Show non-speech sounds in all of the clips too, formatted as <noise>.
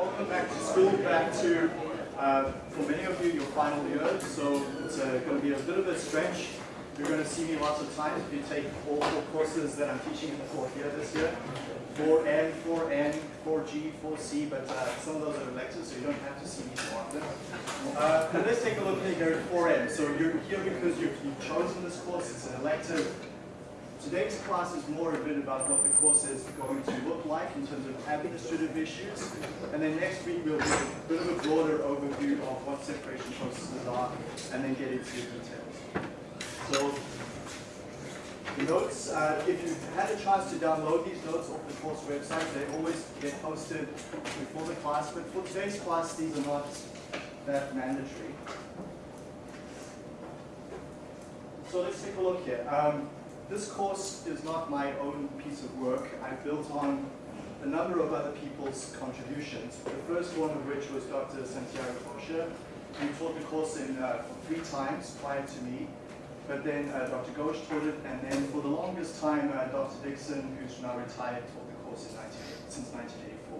welcome back to school, back to, uh, for many of you, your final year. So it's uh, going to be a bit of a stretch. You're going to see me lots of times if you take all four courses that I'm teaching in the fourth year this year. 4N, 4N, 4G, 4C, but uh, some of those are electives, so you don't have to see me so often. Uh, but let's take a look here at 4N. So you're here because you've, you've chosen this course, it's an elective. Today's class is more a bit about what the course is going to look like in terms of administrative issues. And then next week we'll give a bit of a broader overview of what separation processes are and then get into the details. So the notes, uh, if you've had a chance to download these notes off the course website, they always get posted before the class, but for today's class, these are not that mandatory. So let's take a look here. Um, this course is not my own piece of work. I built on a number of other people's contributions. The first one of which was Dr. Santiago Rocha, who taught the course in uh, three times prior to me. But then uh, Dr. Ghosh taught it, and then for the longest time, uh, Dr. Dickson, who's now retired, taught the course in 19, since 1984.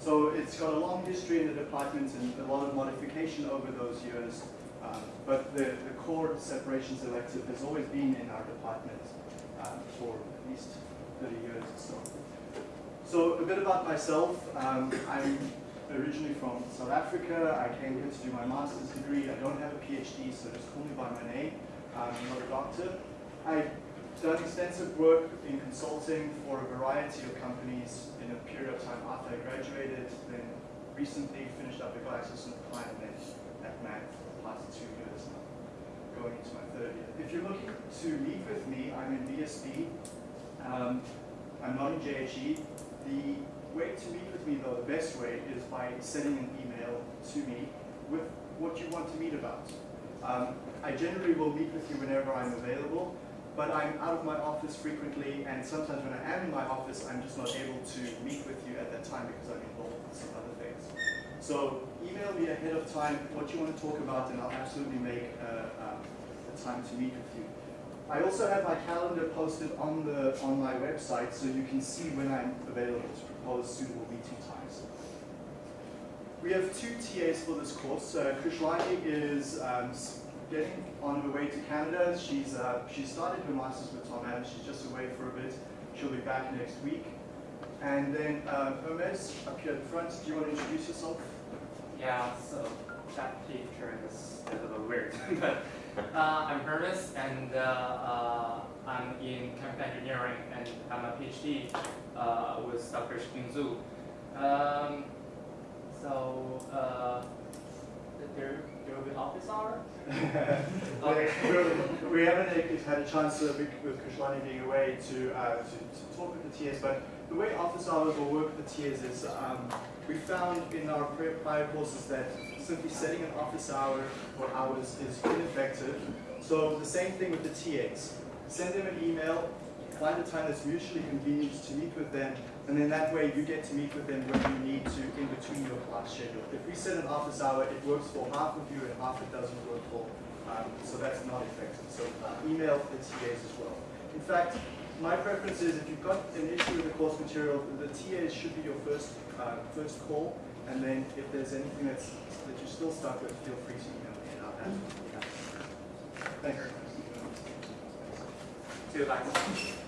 So it's got a long history in the department and a lot of modification over those years. Um, but the, the core separations elective has always been in our department um, for at least 30 years or so. So a bit about myself. Um, I'm originally from South Africa. I came here to do my master's degree. I don't have a PhD, so just call me by my name. I'm not a doctor. I've done extensive work in consulting for a variety of companies in a period of time after I graduated, then recently finished up a at GlaxoSmithKline and then at MAC for the past two years now, going into my third year. If you're looking to meet with me, I'm in VSB. Um, I'm not in JHE. The way to meet with me, though, the best way is by sending an email to me with what you want to meet about. Um, I generally will meet with you whenever I'm available, but I'm out of my office frequently, and sometimes when I am in my office, I'm just not able to meet with you at that time because I'm involved with some other. So email me ahead of time what you want to talk about, and I'll absolutely make uh, um, a time to meet with you. I also have my calendar posted on the on my website, so you can see when I'm available to propose suitable meeting times. We have two TAs for this course. Uh, is um, getting on her way to Canada. She's uh, she started her master's with Tom Adams. She's just away for a bit. She'll be back next week. And then uh, Hermes up here at the front. Do you want to introduce yourself? Yeah, so that picture is a little weird. <laughs> but uh, I'm Hermes, and uh, uh, I'm in chemical engineering, and I'm a PhD uh, with Dr. Shiping Zhu. Um, so uh, there, there will be office hour. <laughs> okay. we haven't had a chance uh, with Krishlani being away to, uh, to, to, talk with the TAs, but the way office hours will work the TAs is um, we found in our prior courses that simply setting an office hour or hours is ineffective. So the same thing with the TAs. Send them an email, find a time that's mutually convenient to meet with them, and then that way you get to meet with them when you need to in between your class schedule. If we set an office hour, it works for half of you and half it doesn't work for, um, so that's not effective. So email the TAs as well. In fact, my preference is if you've got an issue with the course material, the TAs should be your first uh, first call, and then if there's anything that's that you're still stuck with, feel free to email me and I'll ask you. Thank you. See you later.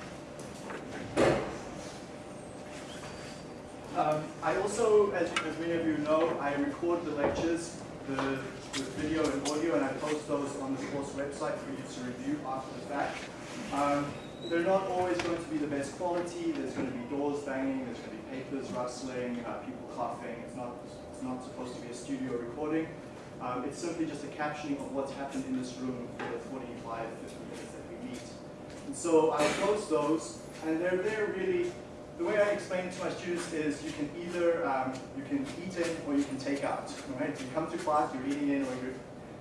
Um, I also, as, as, many of you know, I record the lectures the, with video and audio, and I post those on the course website for you to review after the fact. Um, they're not always going to be the best quality. There's going to be doors banging. There's going to be papers rustling, uh, people coughing. It's not, it's not supposed to be a studio recording. Um, it's simply just a captioning of what's happened in this room for the 45, 50 minutes that we meet. And so I'll post those, and they're there really the way I explain it to my students is you can either um, you can eat in or you can take out. Right? You come to class, you're eating in, or you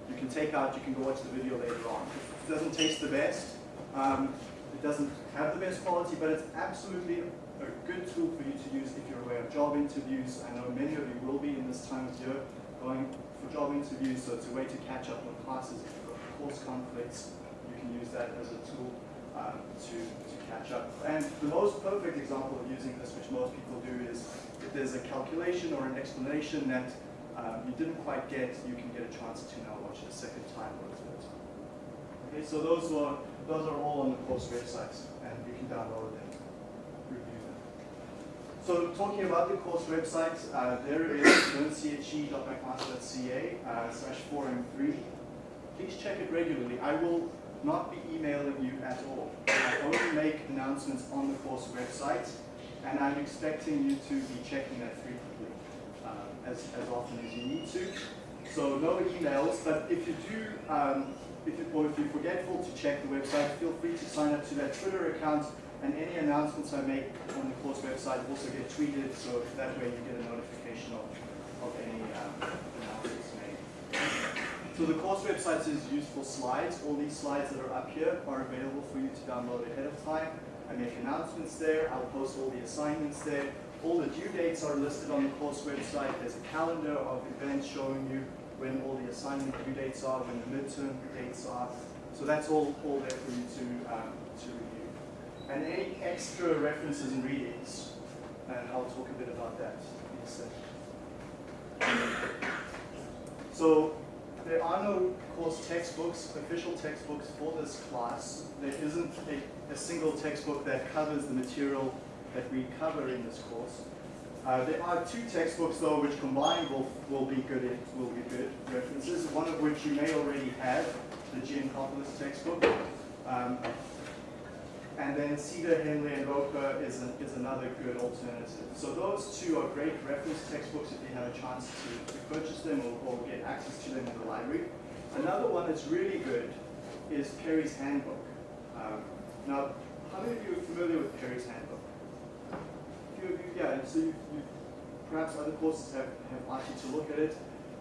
you can take out. You can go watch the video later on. It doesn't taste the best. Um, it doesn't have the best quality, but it's absolutely a good tool for you to use if you're aware of job interviews. I know many of you will be in this time of year going for job interviews, so it's a way to catch up on classes. If you've got course conflicts, you can use that as a tool. um, to, to catch up. And the most perfect example of using this, which most people do, is if there's a calculation or an explanation that um, you didn't quite get, you can get a chance to now watch it a second time or a third time. Okay, so those are, those are all on the course website, and you can download them, review them. So talking about the course website, uh, there is learnche.mcmaster.ca uh, slash 4m3. Please check it regularly. I will not be emailing you at all. I only make announcements on the course website, and I'm expecting you to be checking that frequently, uh, as, as often as you need to. So no emails, but if you do, um, if you, or if you're forgetful to check the website, feel free to sign up to that Twitter account, and any announcements I make on the course website also get tweeted, so that way you get a notification of, of any um, announcements made. So the course website is used for slides. All these slides that are up here are available for you to download ahead of time. I make announcements there. I'll post all the assignments there. All the due dates are listed on the course website. There's a calendar of events showing you when all the assignment due dates are, when the midterm dates are. So that's all, all there for you to, um, to review. And any extra references and readings, and I'll talk a bit about that in a second. So there are no course textbooks, official textbooks for this class. There isn't a, a single textbook that covers the material that we cover in this course. Uh, there are two textbooks though which combined will, will be good will be good references, one of which you may already have, the Geankoplis textbook. Um, and then Seader, Henley, and Roper is, a, is another good alternative. So those two are great reference textbooks if you have a chance to, to purchase them or, or get access to them in the library. Another one that's really good is Perry's Handbook. Um, now, how many of you are familiar with Perry's Handbook? A yeah, so you, you, perhaps other courses have, have asked you to look at it.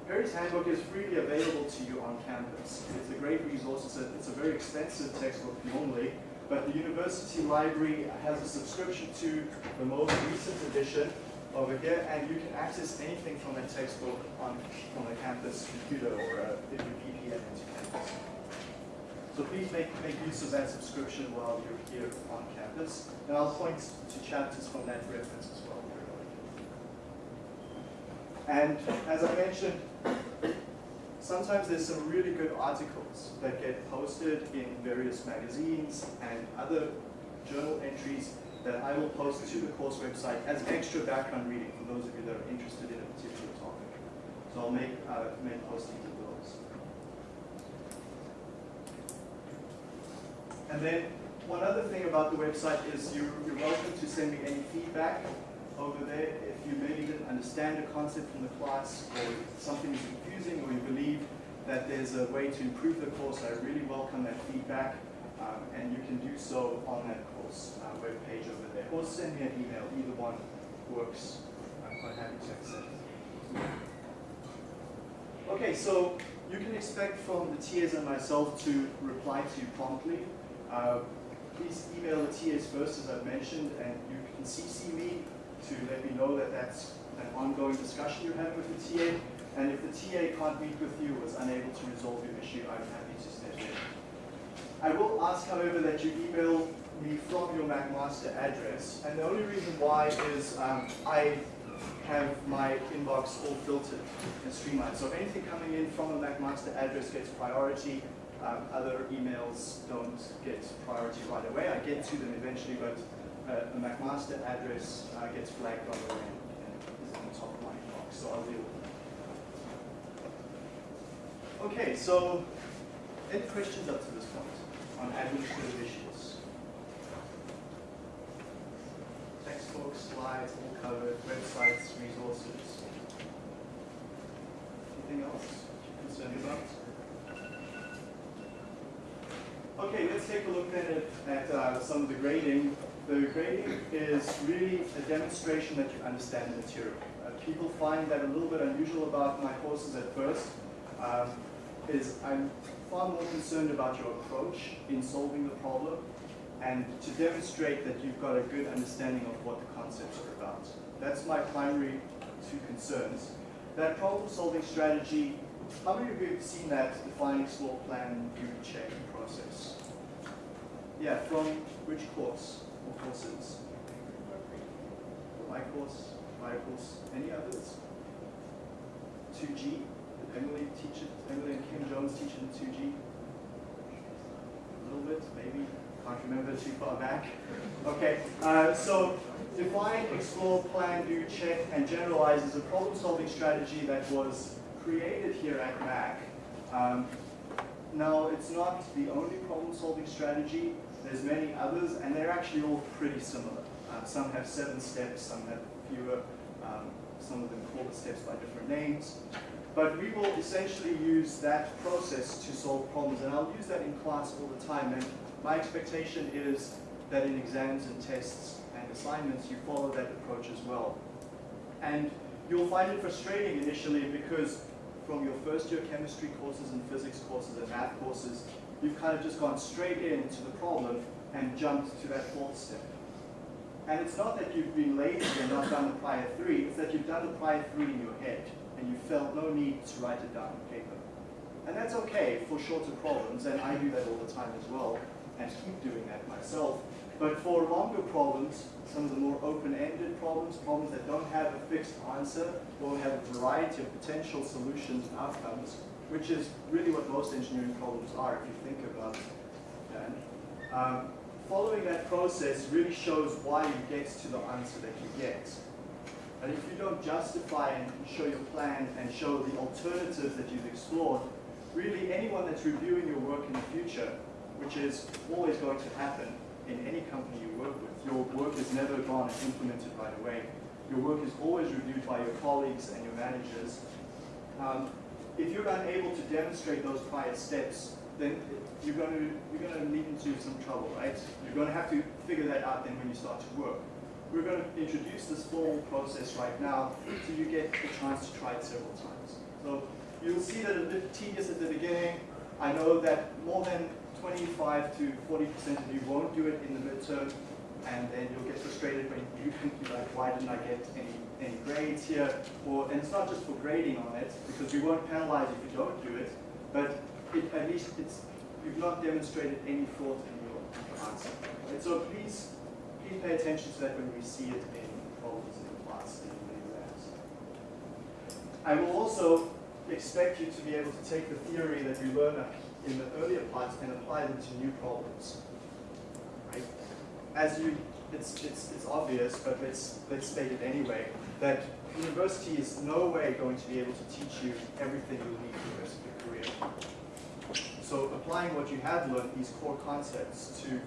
Perry's Handbook is freely available to you on campus. It's a great resource. It's a, it's a very expensive textbook normally, but the university library has a subscription to the most recent edition over here, and you can access anything from that textbook on, on a campus computer or uh, if you VPN into campus. So please make, make use of that subscription while you're here on campus. And I'll point to chapters from that reference as well. And as I mentioned, sometimes there's some really good articles that get posted in various magazines and other journal entries that I will post to the course website as extra background reading for those of you that are interested in a particular topic. So I'll make, uh, make postings of those. And then one other thing about the website is you're, you're welcome to send me any feedback over there. If you maybe didn't understand a concept from the class or something is confusing or you believe that there's a way to improve the course, I really welcome that feedback. Um, and you can do so on that course uh, web page over there. Or send me an email, either one works. I'm quite happy to accept. It. Okay, so you can expect from the TAs and myself to reply to you promptly. Uh, please email the TAs first, as I've mentioned, and you can CC me to let me know that that's an ongoing discussion you're having with the TA. And if the TA can't meet with you or is unable to resolve your issue, I'm happy to step in. I will ask, however, that you email me from your McMaster address. And the only reason why is um, I have my inbox all filtered and streamlined. So anything coming in from a McMaster address gets priority. Um, other emails don't get priority right away. I get to them eventually, but uh, a McMaster address uh, gets flagged on the way and is on the top of my inbox. So I'll deal with. Okay, so any questions up to this point on administrative issues? Textbooks, slides, all covered, websites, resources. Anything else you're concerned about? Okay, let's take a look at, at uh, some of the grading. The grading is really a demonstration that you understand the material. Uh, people find that a little bit unusual about my courses at first. Um, is I'm far more concerned about your approach in solving the problem and to demonstrate that you've got a good understanding of what the concepts are about. That's my primary two concerns. That problem solving strategy, how many of you have seen that define, explore, plan, do, check process? Yeah, from which course or courses? My course, my course, any others? 2G, did Emily teach it, Emily and Kim Jones teach in 2G? A little bit, maybe, can't remember too far back. Okay, uh, so define, explore, plan, do, check, and generalize is a problem-solving strategy that was created here at MAC. Um, now, it's not the only problem-solving strategy. There's many others, and they're actually all pretty similar. Uh, some have seven steps, some have fewer. Um, some of them call the steps by different names. But we will essentially use that process to solve problems, and I'll use that in class all the time. And my expectation is that in exams and tests and assignments, you follow that approach as well. And you'll find it frustrating initially because from your first year chemistry courses and physics courses and math courses, you've kind of just gone straight into the problem and jumped to that fourth step. And it's not that you've been lazy and not done the prior three, it's that you've done the prior three in your head and you felt no need to write it down on paper. And that's okay for shorter problems, and I do that all the time as well, and keep doing that myself. But for longer problems, some of the more open-ended problems, problems that don't have a fixed answer, or have a variety of potential solutions and outcomes, which is really what most engineering problems are, if you think about that. Um, following that process really shows why you get to the answer that you get. And if you don't justify and show your plan and show the alternatives that you've explored, really anyone that's reviewing your work in the future, which is always going to happen, in any company you work with. Your work is never gone and implemented right away. Your work is always reviewed by your colleagues and your managers. Um, if you're unable to demonstrate those prior steps, then you're going to you're going to lead into some trouble, right? You're going to have to figure that out then when you start to work. We're going to introduce this formal process right now so you get the chance to try it several times. So you'll see that it's a bit tedious at the beginning. I know that more than 25 to 40% of you won't do it in the midterm, and then you'll get frustrated when you think like, why didn't I get any, any grades here? Or, and it's not just for grading on it, because we won't penalize if you don't do it, but it, at least it's, you've not demonstrated any thought in your answer. Right? So please, please pay attention to that when we see it in problems in class and in exams. I will also expect you to be able to take the theory that you learn in the earlier parts and apply them to new problems. Right? As you, it's, it's, it's obvious, but let's, let's state it anyway, that university is no way going to be able to teach you everything you'll need for the rest of your career. So applying what you have learned, these core concepts, to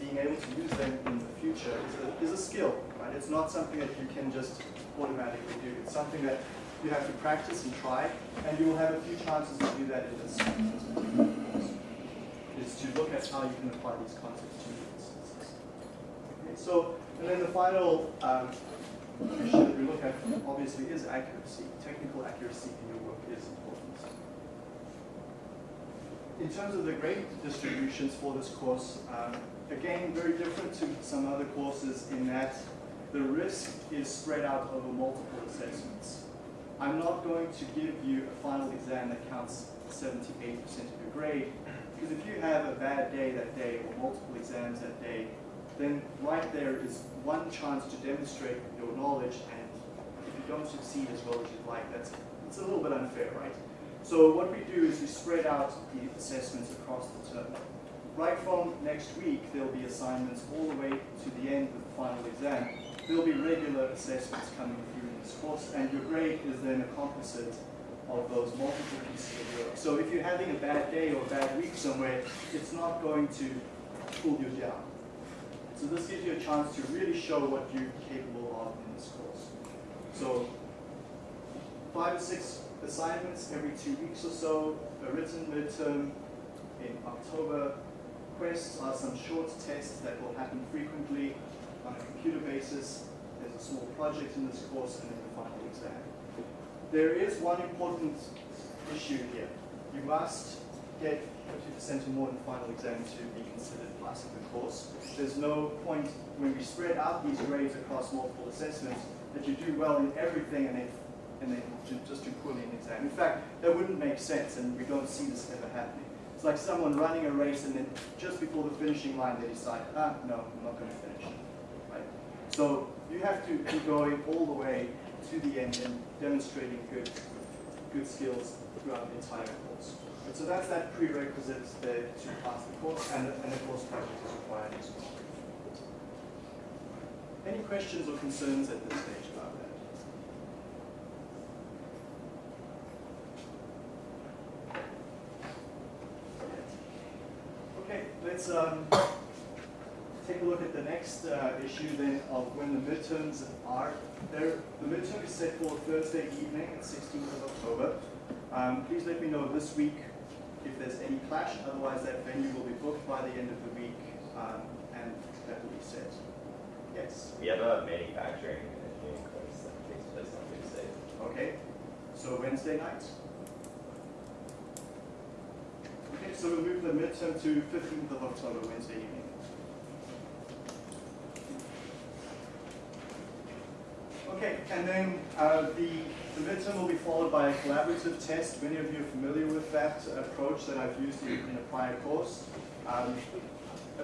being able to use them in the future is a, is a skill, right? It's not something that you can just automatically do. It's something that you have to practice and try, and you will have a few chances to do that in this course, is to look at how you can apply these concepts to new instances. Okay, so, and then the final um, issue that we look at, obviously, is accuracy. Technical accuracy in your work is important. In terms of the grade distributions for this course, um, again, very different to some other courses in that the risk is spread out over multiple assessments. I'm not going to give you a final exam that counts 78% of your grade, because if you have a bad day that day or multiple exams that day, then right there is one chance to demonstrate your knowledge, and if you don't succeed as well as you'd like, that's it's a little bit unfair, right? So what we do is we spread out the assessments across the term. Right from next week, there'll be assignments all the way to the end of the final exam. There'll be regular assessments coming this course, and your grade is then a composite of those multiple pieces of work. So if you're having a bad day or a bad week somewhere, it's not going to pull you down. So this gives you a chance to really show what you're capable of in this course. So five or six assignments every two weeks or so, a written midterm in October. Quests are some short tests that will happen frequently on a computer basis. A small project in this course and then the final exam. There is one important issue here. You must get 50% or more in the final exam to be considered passing the course. There's no point when we spread out these grades across multiple assessments that you do well in everything and then and then just do poorly in the exam. In fact, that wouldn't make sense, and we don't see this ever happening. It's like someone running a race and then just before the finishing line they decide, ah, no, I'm not going to finish. Right? So you have to be going all the way to the end and demonstrating good, good skills throughout the entire course. And so that's that prerequisite there to pass the course, and, and the course project is required as well. Any questions or concerns at this stage about that? Okay, let's um, take a look at the next uh, issue then of when the midterms are. There, the midterm is set for Thursday evening, 16th of October. Um, please let me know this week if there's any clash, otherwise that venue will be booked by the end of the week um, and that will be set. Yes, We have a manufacturing engineering course that takes place on Tuesday. okay. So Wednesday night. Okay, so we'll move the midterm to 15th of October, Wednesday evening. Okay, and then uh, the, the midterm will be followed by a collaborative test. Many of you are familiar with that approach that I've used in, in a prior course. Um,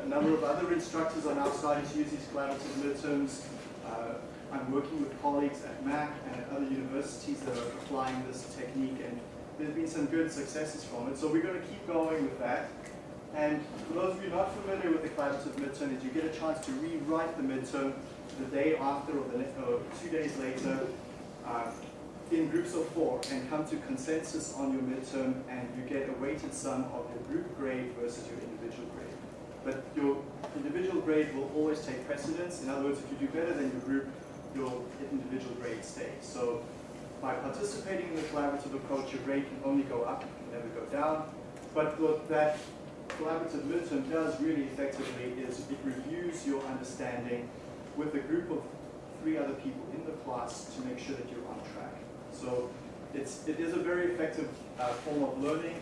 a number of other instructors are now starting to use these collaborative midterms. Uh, I'm working with colleagues at Mac and at other universities that are applying this technique, and there's been some good successes from it. So we're going to keep going with that. And for those of you not familiar with the collaborative midterm, is you get a chance to rewrite the midterm the day after or, the, or two days later uh, in groups of four and come to consensus on your midterm and you get a weighted sum of your group grade versus your individual grade. But your individual grade will always take precedence. In other words, if you do better than your group, your individual grade stays. So by participating in the collaborative approach, your grade can only go up, can never go down. But what that collaborative midterm does really effectively is it reviews your understanding with a group of three other people in the class to make sure that you're on track. So it's, it is a very effective uh, form of learning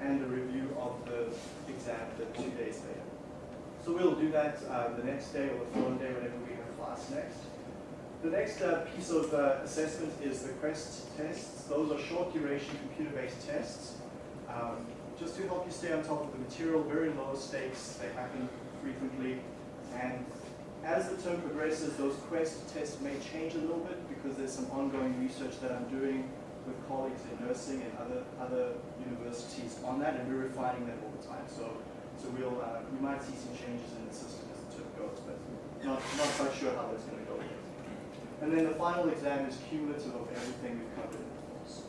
and a review of the exam the two days later. So we'll do that uh, the next day or the following day whenever we have class next. The next uh, piece of uh, assessment is the QUEST tests. Those are short duration computer-based tests. Um, just to help you stay on top of the material, very low stakes, they happen frequently. And as the term progresses, those QUEST tests may change a little bit because there's some ongoing research that I'm doing with colleagues in nursing and other other universities on that, and we're refining that all the time. So, so we'll uh, we might see some changes in the system as the term goes, but not not quite sure how that's going to go yet. And then the final exam is cumulative of everything we've covered in the course.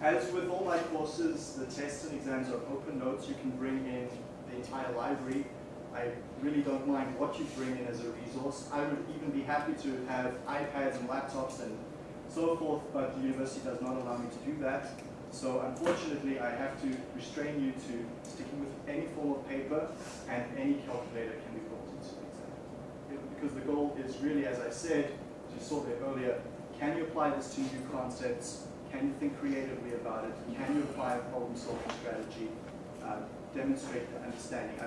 As with all my courses, the tests and exams are open notes. You can bring in the entire library. I really don't mind what you bring in as a resource. I would even be happy to have iPads and laptops and so forth, but the university does not allow me to do that. So unfortunately, I have to restrain you to sticking with any form of paper and any calculator can be brought into the exam. Because the goal is really, as I said, as you saw there earlier, can you apply this to new concepts? Can you think creatively about it? Can you apply a problem-solving strategy? Uh, demonstrate the understanding. I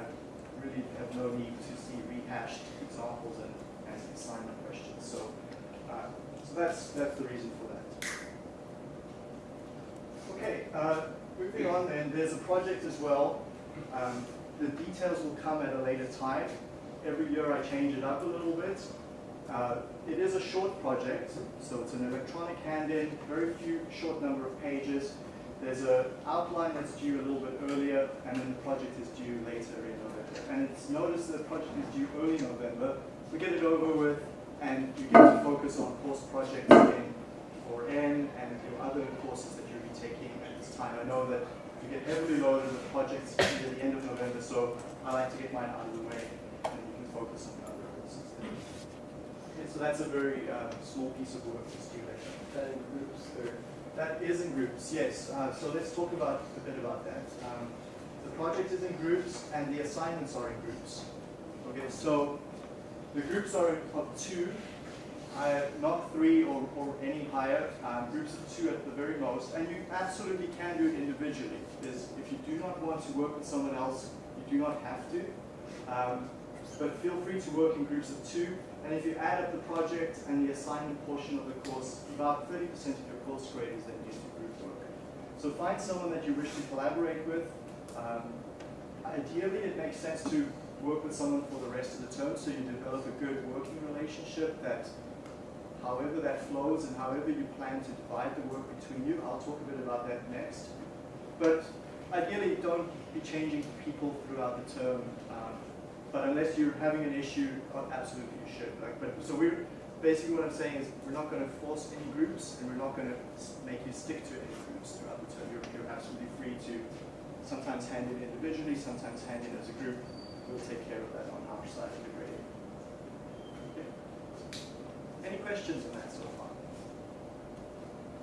really have no need to see rehashed examples and, and assignment questions. So, uh, so that's that's the reason for that. Okay, uh, moving on then, there's a project as well. Um, the details will come at a later time. Every year I change it up a little bit. Uh, it is a short project, so it's an electronic hand-in, very few, short number of pages. There's an outline that's due a little bit earlier, and then the project is due later in November. And it's noticed that the project is due early November. We get it over with, and you get to focus on course projects in 4N and your other courses that you'll be taking at this time. I know that you get heavily loaded with projects at the end of November, so I like to get mine out of the way, and you can focus on other courses. Okay, so that's a very uh, small piece of work to do later. That in groups or? That is in groups, yes. Uh, so let's talk about a bit about that. Um, the project is in groups and the assignments are in groups. Okay, so the groups are of two, uh, not three or, or any higher, um, groups of two at the very most, and you absolutely can do it individually. Because if you do not want to work with someone else, you do not have to. Um, but feel free to work in groups of two, and if you add up the project and the assignment portion of the course, about 30% of your course grade is then used to group work. So find someone that you wish to collaborate with, Um, ideally, it makes sense to work with someone for the rest of the term so you develop a good working relationship that however that flows and however you plan to divide the work between you, I'll talk a bit about that next. But ideally, don't be changing people throughout the term. Um, but unless you're having an issue, oh, absolutely you should. Like, but so we're basically what I'm saying is we're not going to force any groups, and we're not going to make you stick to any groups throughout the term. You're, you're absolutely free to sometimes hand in individually, sometimes hand in as a group. We'll take care of that on our side of the grading. Okay. Any questions on that so far?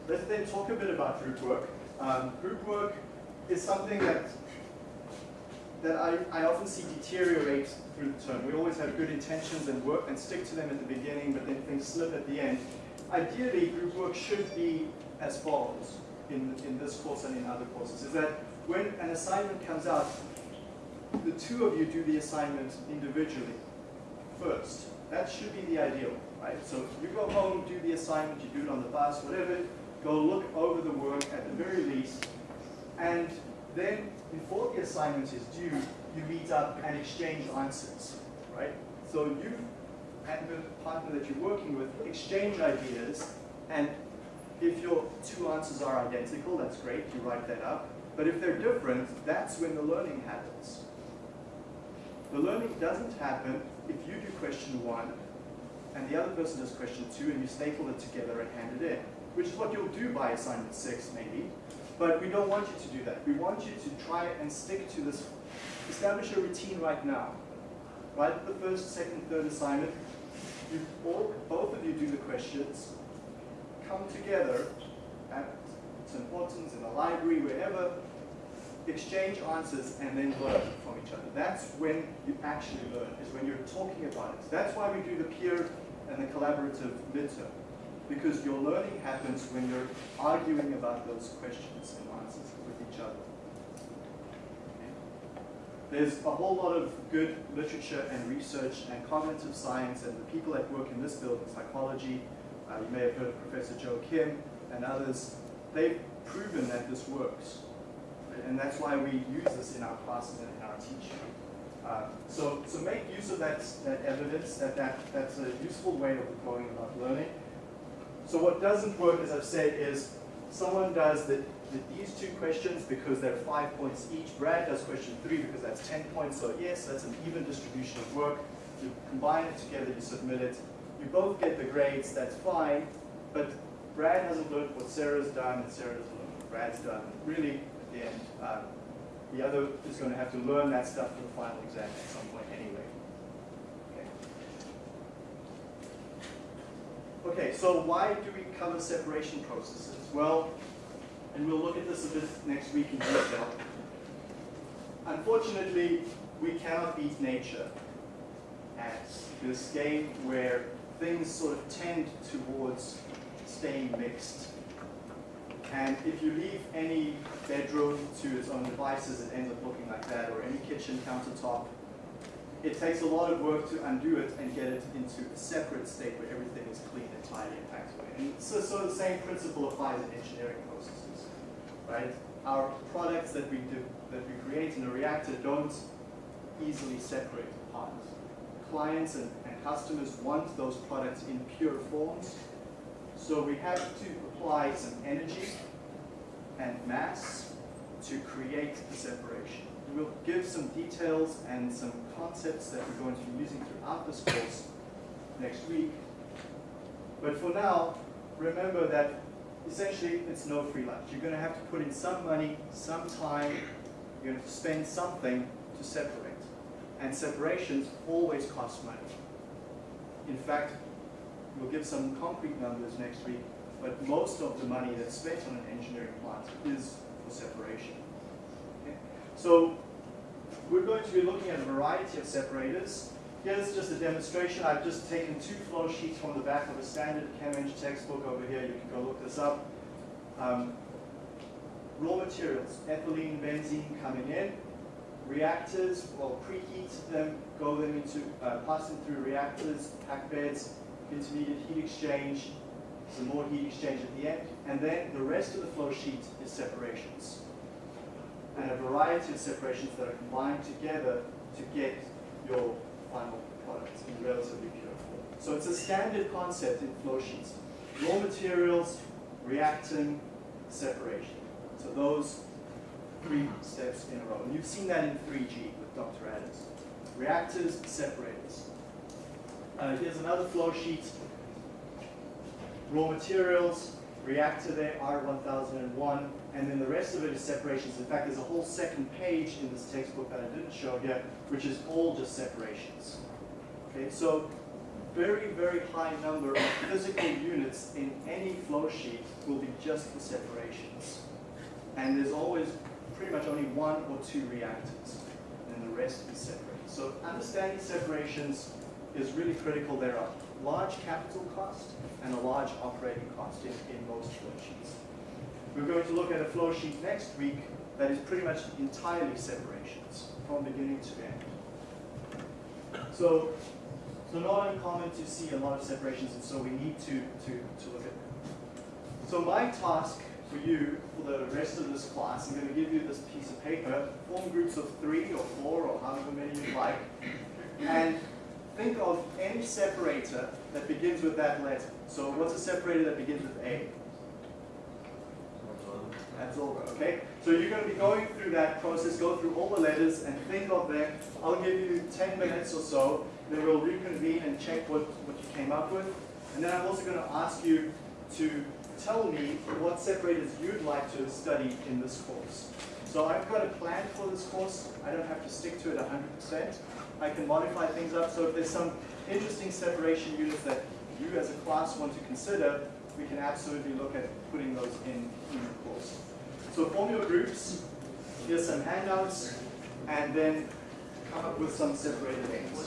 Let's then talk a bit about group work. Um, group work is something that that I, I often see deteriorate through the term. We always have good intentions and work and stick to them at the beginning, but then things slip at the end. Ideally, group work should be as follows in, in this course and in other courses, is that when an assignment comes out, the two of you do the assignment individually first. That should be the ideal, right? So you go home, do the assignment, you do it on the bus, whatever, go look over the work at the very least, and then before the assignment is due, you meet up and exchange answers, right? So you and the partner that you're working with exchange ideas, and if your two answers are identical, that's great, you write that up. But if they're different, that's when the learning happens. The learning doesn't happen if you do question one and the other person does question two and you staple it together and hand it in, which is what you'll do by assignment six maybe, but we don't want you to do that. We want you to try and stick to this, establish a routine right now. Write the first, second, third assignment. You all, both of you do the questions. Come together at St. Hortons, in the library, wherever, exchange answers and then learn from each other. That's when you actually learn, is when you're talking about it. That's why we do the peer and the collaborative midterm because your learning happens when you're arguing about those questions and answers with each other. There's a whole lot of good literature and research and cognitive science and the people that work in this building, psychology, uh, you may have heard of Professor Joe Kim and others, they've proven that this works. And that's why we use this in our classes and in our teaching. Uh, so, so make use of that, that evidence, that, that that's a useful way of going about learning. So what doesn't work, as I've said, is someone does the, the, these two questions because they're five points each. Brad does question three because that's 10 points. So yes, that's an even distribution of work. You combine it together, you submit it. You both get the grades, that's fine. But Brad hasn't learned what Sarah's done, and Sarah doesn't learn what Brad's done. Really, at the end, um, the other is going to have to learn that stuff for the final exam at some point anyway. Okay, so why do we cover separation processes? Well, and we'll look at this a bit next week in detail. Unfortunately, we cannot beat nature at this game where things sort of tend towards staying mixed. And if you leave any bedroom to its own devices, it ends up looking like that, or any kitchen countertop, it takes a lot of work to undo it and get it into a separate state where everything is clean and tidy and packed away. And so, so the same principle applies in engineering processes, right? Our products that we do, that we create in a reactor don't easily separate apart. Clients and, and customers want those products in pure forms, so we have to apply some energy and mass to create the separation. We'll give some details and some concepts that we're going to be using throughout this course next week. But for now, remember that essentially it's no free lunch. You're going to have to put in some money, some time, you're going to spend something to separate. And separations always cost money. In fact, we'll give some concrete numbers next week, but most of the money that's spent on an engineering plant is for separation. So we're going to be looking at a variety of separators. Here's just a demonstration. I've just taken two flow sheets from the back of a standard ChemEng textbook over here. You can go look this up. Um, raw materials, ethylene, benzene coming in. Reactors, well, preheat them, go them into, uh, pass them through reactors, pack beds, intermediate heat exchange, some more heat exchange at the end, and then the rest of the flow sheet is separations. And a variety of separations that are combined together to get your final product in relatively pure form. So it's a standard concept in flow sheets. Raw materials, reacting, separation. So those three steps in a row. And you've seen that in 3G with Dr. Adams. Reactors, separators. Uh, here's another flow sheet. Raw materials, reactor there, R1001, and then the rest of it is separations. In fact, there's a whole second page in this textbook that I didn't show here, which is all just separations. Okay, so very, very high number of physical units in any flow sheet will be just for separations. And there's always pretty much only one or two reactors, and the rest is separated. So understanding separations is really critical. There are large capital cost and a large operating cost in, in most flow sheets. We're going to look at a flow sheet next week that is pretty much entirely separations from beginning to end. So, so not uncommon to see a lot of separations, and so we need to, to, to look at them. So my task for you for the rest of this class, I'm going to give you this piece of paper, form groups of three or four or however many you'd like, and think of any separator that begins with that letter. So what's a separator that begins with A? Absorber, okay? So you're going to be going through that process, go through all the letters and think of them. I'll give you 10 minutes or so, then we'll reconvene and check what, what you came up with. And then I'm also going to ask you to tell me what separators you'd like to study in this course. So I've got a plan for this course. I don't have to stick to it 100%. I can modify things up. So if there's some interesting separation units that you as a class want to consider, we can absolutely look at putting those in, in the course. So form your groups, here's some handouts, and then come up with some separated names.